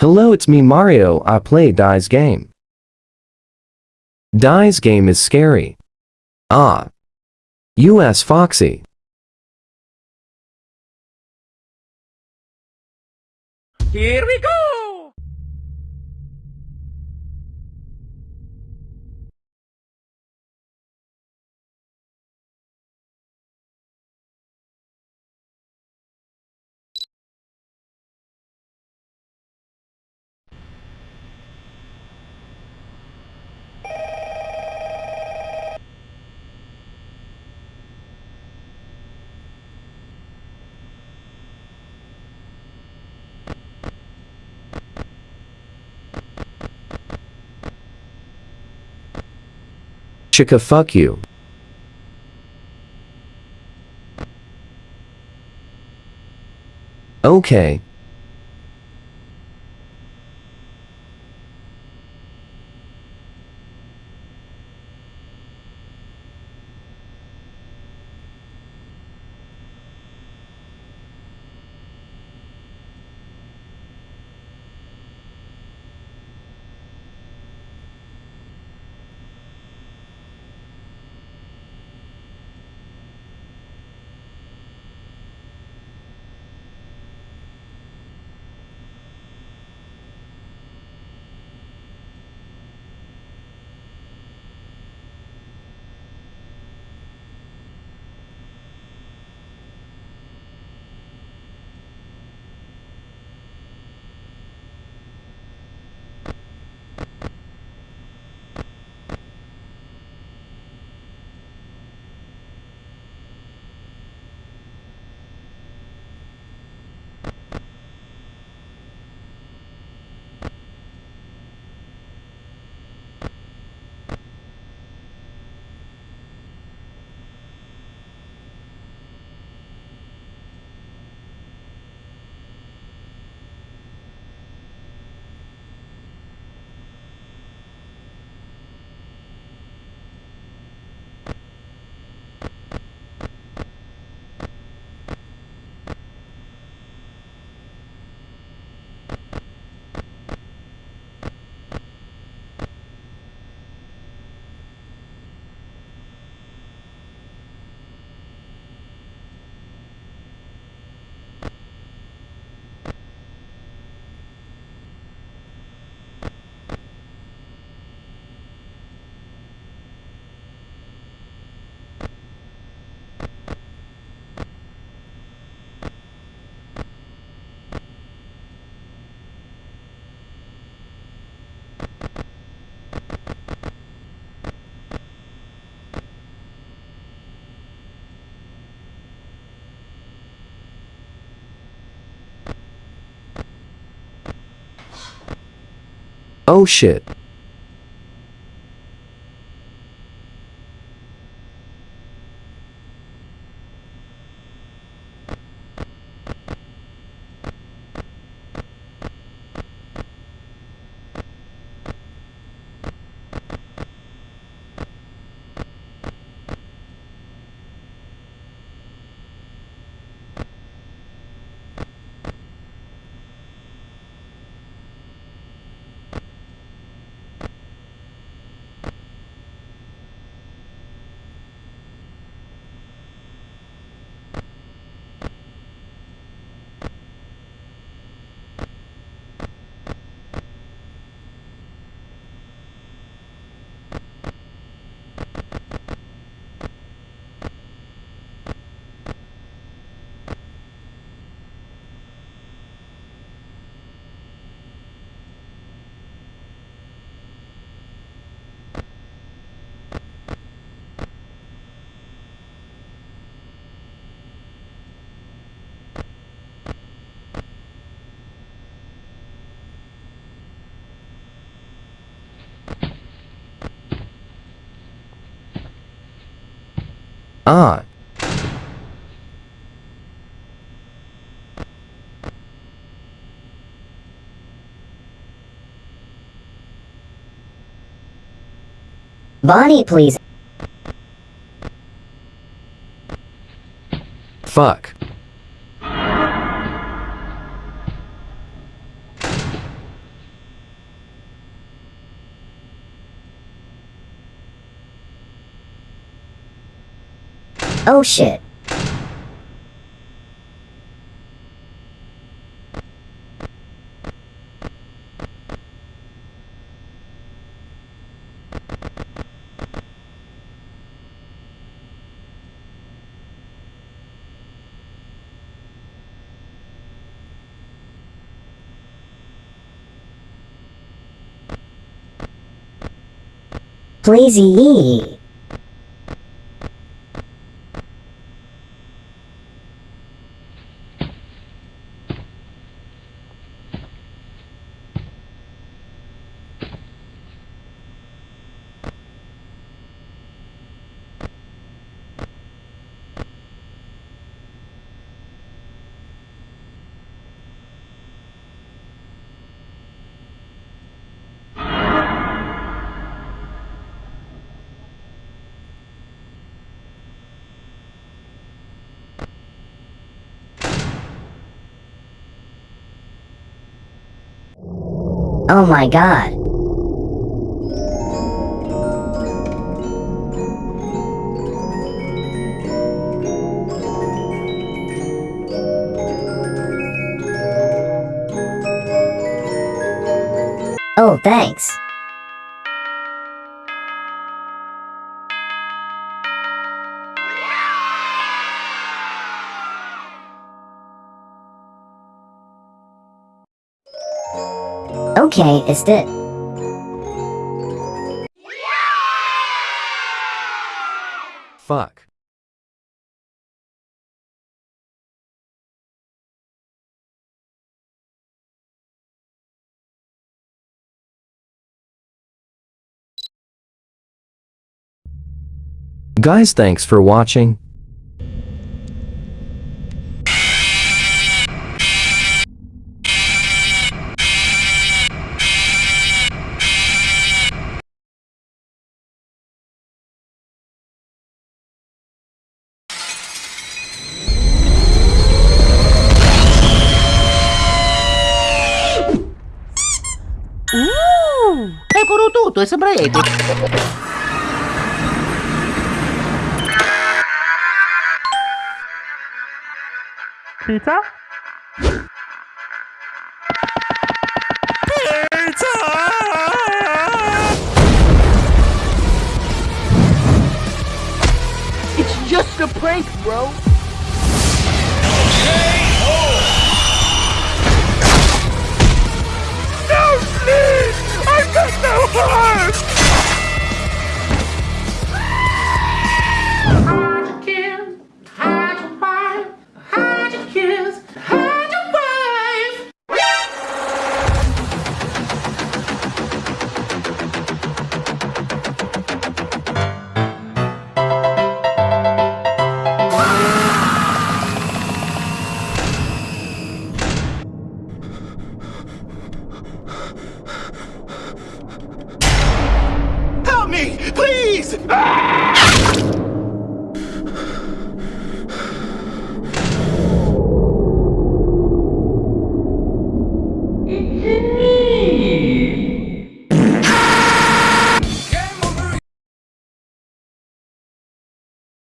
Hello, it's me Mario. I play Die's game. Die's game is scary. Ah. U.S. Foxy. Here we go! Chica fuck you. Okay. Oh shit. Ah. Bonnie, please. Fuck. Oh shit. Pleasey. Oh my god. Oh, thanks. Okay, is it. Fuck. Guys thanks for watching. È tutto, sembra epico. Pizza? It's just a prank, bro.